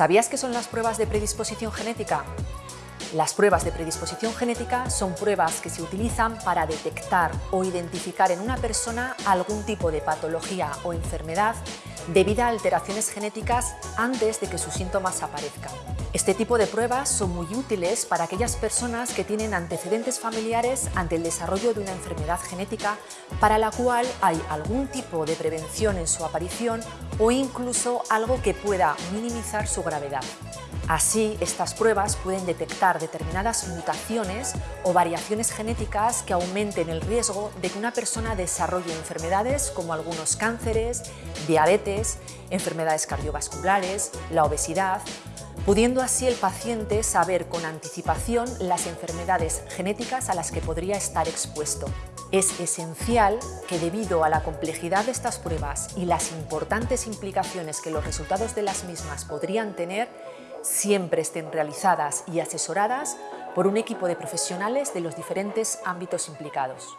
¿Sabías qué son las pruebas de predisposición genética? Las pruebas de predisposición genética son pruebas que se utilizan para detectar o identificar en una persona algún tipo de patología o enfermedad debido a alteraciones genéticas antes de que sus síntomas aparezcan. Este tipo de pruebas son muy útiles para aquellas personas que tienen antecedentes familiares ante el desarrollo de una enfermedad genética para la cual hay algún tipo de prevención en su aparición o incluso algo que pueda minimizar su gravedad. Así, estas pruebas pueden detectar determinadas mutaciones o variaciones genéticas que aumenten el riesgo de que una persona desarrolle enfermedades como algunos cánceres, diabetes, enfermedades cardiovasculares, la obesidad, pudiendo así el paciente saber con anticipación las enfermedades genéticas a las que podría estar expuesto. Es esencial que debido a la complejidad de estas pruebas y las importantes implicaciones que los resultados de las mismas podrían tener, siempre estén realizadas y asesoradas por un equipo de profesionales de los diferentes ámbitos implicados.